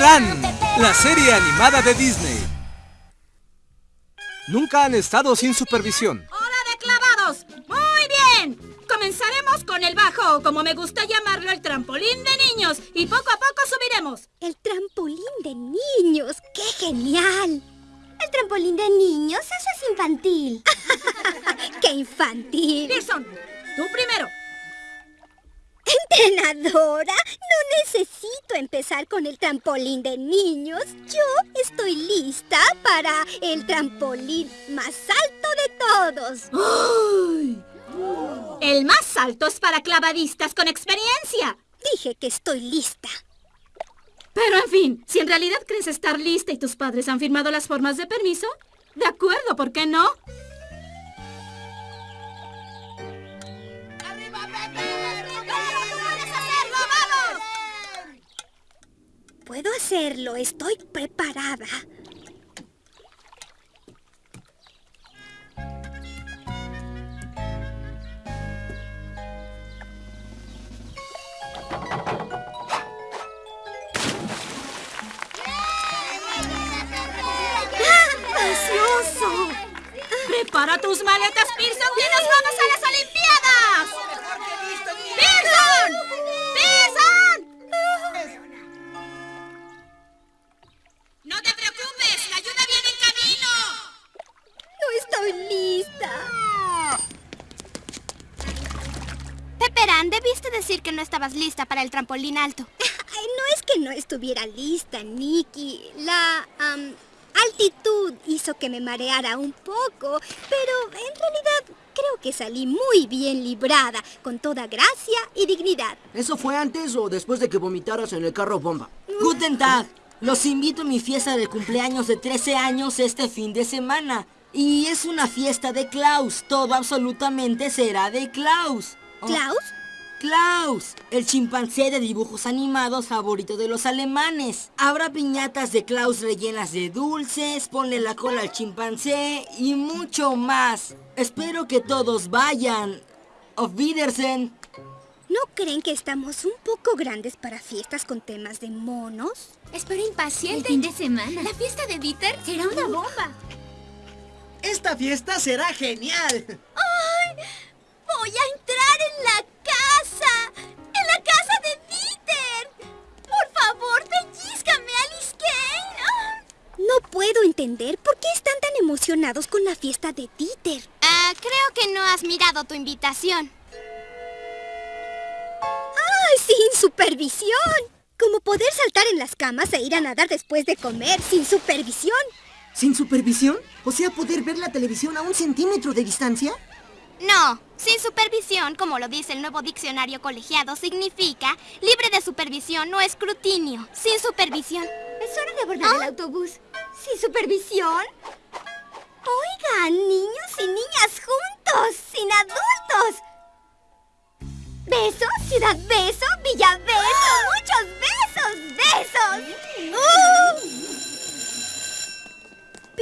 La serie animada de Disney. Nunca han estado sin supervisión. ¡Hora de clavados! ¡Muy bien! Comenzaremos con el bajo, o como me gusta llamarlo, el trampolín de niños. Y poco a poco subiremos. El trampolín de niños. ¡Qué genial! El trampolín de niños, eso es infantil. ¡Qué infantil! Pearson, tú primero. ¿Entrenadora? Necesito empezar con el trampolín de niños. Yo estoy lista para el trampolín más alto de todos. ¡Ay! El más alto es para clavadistas con experiencia. Dije que estoy lista. Pero en fin, si en realidad crees estar lista y tus padres han firmado las formas de permiso, de acuerdo, ¿por qué no? Puedo hacerlo, estoy preparada. ¡Precioso! Prepara tus maletas, Pearson, y nos vamos a las Olimpiadas. ¡Pearson! Lista. Pepperán, debiste decir que no estabas lista para el trampolín alto. Ay, no es que no estuviera lista, Nikki. La altitud hizo que me mareara un poco, pero en realidad creo que salí muy bien librada, con toda gracia y dignidad. ¿Eso fue antes o después de que vomitaras en el carro bomba? Guten Tag. Los invito a mi fiesta de cumpleaños de 13 años este fin de semana. Y es una fiesta de Klaus. Todo absolutamente será de Klaus. Oh, ¿Klaus? Klaus, el chimpancé de dibujos animados favorito de los alemanes. Habrá piñatas de Klaus rellenas de dulces, ponle la cola al chimpancé y mucho más. Espero que todos vayan. Auf Wiedersehen. ¿No creen que estamos un poco grandes para fiestas con temas de monos? Espero impaciente. El fin de semana. La fiesta de Dieter será una bomba. Esta fiesta será genial. ¡Ay! ¡Voy a entrar en la casa! ¡En la casa de Dieter! ¡Por favor, pellízcame, Alice Kane! ¡Ah! No puedo entender por qué están tan emocionados con la fiesta de Dieter. Ah, creo que no has mirado tu invitación. ¡Ay, sin supervisión! Como poder saltar en las camas e ir a nadar después de comer sin supervisión. ¿Sin supervisión? O sea, poder ver la televisión a un centímetro de distancia. No, sin supervisión, como lo dice el nuevo diccionario colegiado, significa libre de supervisión o escrutinio. Sin supervisión. Es hora de abordar el autobús. ¿Sin supervisión? Oigan, niños y niñas juntos, sin adultos. Beso, ciudad beso, villa beso, muchos besos, besos. ¡Uh!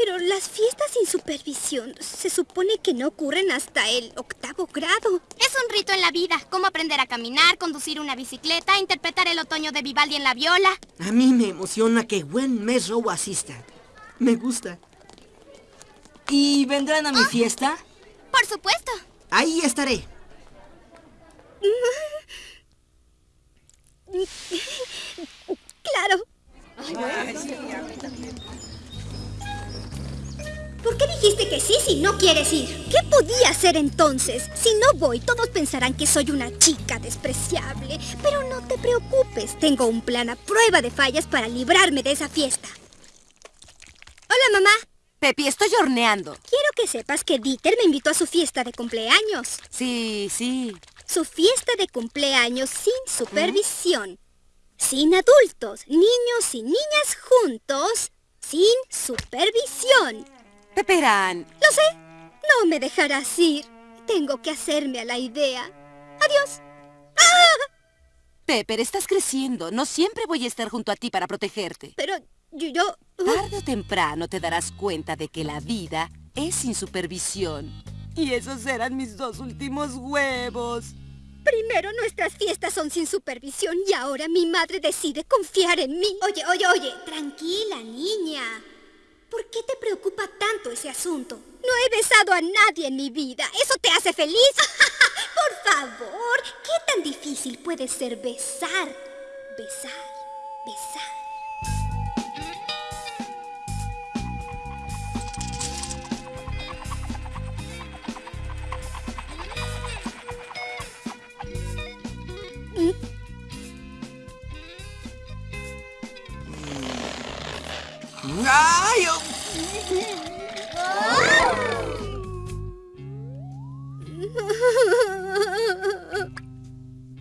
Pero las fiestas sin supervisión se supone que no ocurren hasta el octavo grado. Es un rito en la vida, como aprender a caminar, conducir una bicicleta, interpretar el otoño de Vivaldi en la viola. A mí me emociona que Gwen Mesrow asista. Me gusta. ¿Y vendrán a mi fiesta? Por supuesto. Ahí estaré. sí si no quieres ir? ¿Qué podía hacer entonces? Si no voy, todos pensarán que soy una chica despreciable. Pero no te preocupes, tengo un plan a prueba de fallas para librarme de esa fiesta. Hola, mamá. Pepi, estoy horneando. Quiero que sepas que Dieter me invitó a su fiesta de cumpleaños. Sí, sí. Su fiesta de cumpleaños sin supervisión. Sin adultos, niños y niñas juntos, sin supervisión. Peperán. Lo sé. No me dejarás ir. Tengo que hacerme a la idea. Adiós. ¡Ah! Pepper, estás creciendo. No siempre voy a estar junto a ti para protegerte. Pero yo... yo... Tarde o temprano te darás cuenta de que la vida es sin supervisión. Y esos eran mis dos últimos huevos. Primero nuestras fiestas son sin supervisión y ahora mi madre decide confiar en mí. Oye, oye, oye, tranquila, niña. ¿Por qué te preocupa tanto ese asunto? No he besado a nadie en mi vida. ¿Eso te hace feliz? Por favor, ¿qué tan difícil puede ser besar? Besar, besar. ¡Ay! oh,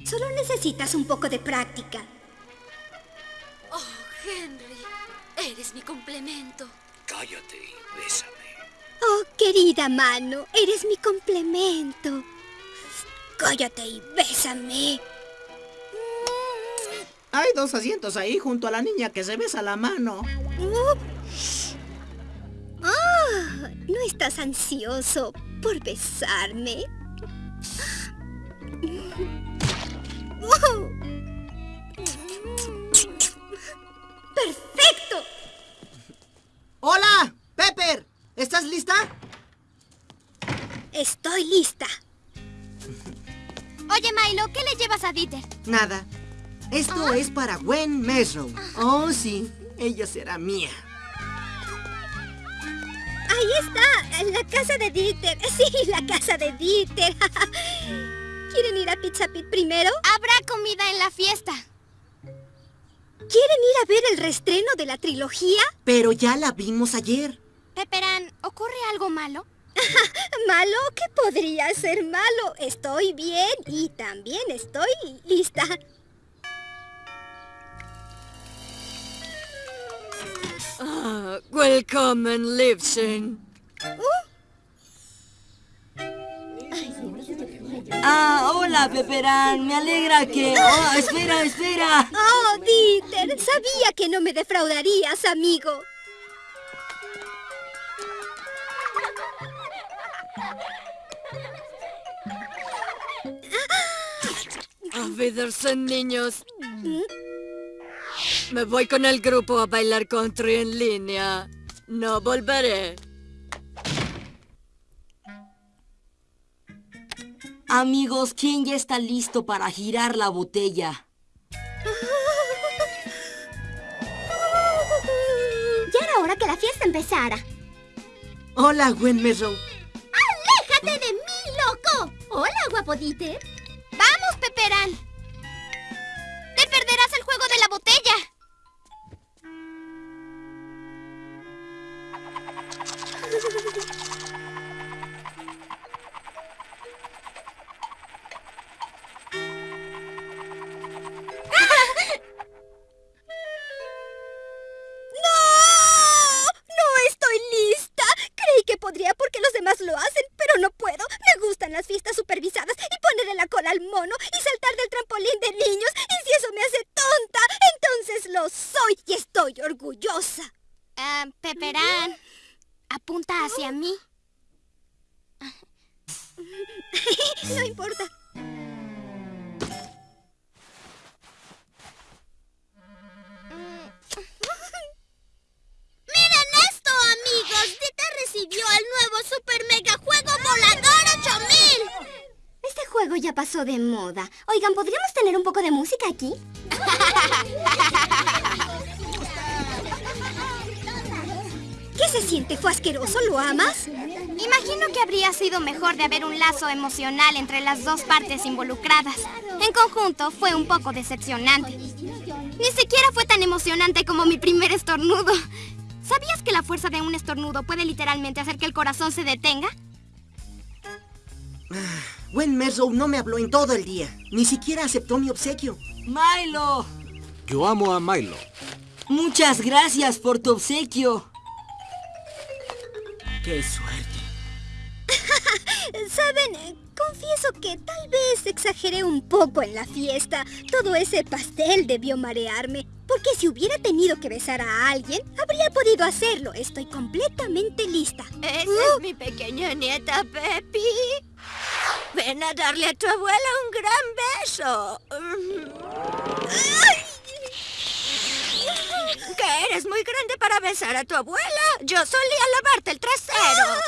Solo necesitas un poco de práctica. Oh, Henry, eres mi complemento. Cállate y bésame. Oh, querida mano, eres mi complemento. Cállate y bésame. Hay dos asientos ahí junto a la niña que se besa la mano. ¿No estás ansioso por besarme? ¡Perfecto! ¡Hola! ¡Pepper! ¿Estás lista? Estoy lista. Oye, Milo, ¿qué le llevas a Dieter? Nada. Esto es para Gwen Mesrow. Oh, sí. Ella será mía. Ahí está, la casa de Dieter. Sí, la casa de Dieter. ¿Quieren ir a Pizza Pit primero? Habrá comida en la fiesta. ¿Quieren ir a ver el reestreno de la trilogía? Pero ya la vimos ayer. Peperán, ¿ocurre algo malo? ¿Malo? ¿Qué podría ser malo? Estoy bien y también estoy lista. Ah, willkommen, Liebchen. Ah, hola, Peperán. Me alegra que... Oh, espera, espera. Oh, Dieter, sabía que no me defraudarías, amigo. Wiedersehen, niños. Me voy con el grupo a bailar country en línea. No volveré. Amigos, ¿quién ya está listo para girar la botella? Ya era hora que la fiesta empezara. Hola, Gwen Mesrow. ¡Aléjate de mí, loco! Hola, guapo Dieter. ¡Vamos, Peperán! ¡Te perderás el juego de la botella! Estoy orgullosa. Ah, Peperán, apunta hacia mí. no importa. ¡Miren esto, amigos! Dieter recibió el nuevo Super Mega Juego Volador 8000. Este juego ya pasó de moda. Oigan, ¿podríamos tener un poco de música aquí? ¿Qué se siente? ¿Fue asqueroso? ¿Lo amas? Imagino que habría sido mejor de haber un lazo emocional entre las dos partes involucradas. En conjunto, fue un poco decepcionante. Ni siquiera fue tan emocionante como mi primer estornudo. ¿Sabías que la fuerza de un estornudo puede literalmente hacer que el corazón se detenga? Gwen Mesrow no me habló en todo el día. Ni siquiera aceptó mi obsequio. Milo, Yo amo a Milo. muchas gracias por tu obsequio. ¡Qué suerte! Saben, Eh, confieso que tal vez exageré un poco en la fiesta. Todo ese pastel debió marearme. Porque si hubiera tenido que besar a alguien, habría podido hacerlo. Estoy completamente lista. Esa es mi pequeña nieta Pepi. Ven a darle a tu abuela un gran beso. ¿Que eres muy grande para besar a tu abuela? Yo solía lavarte el trasero.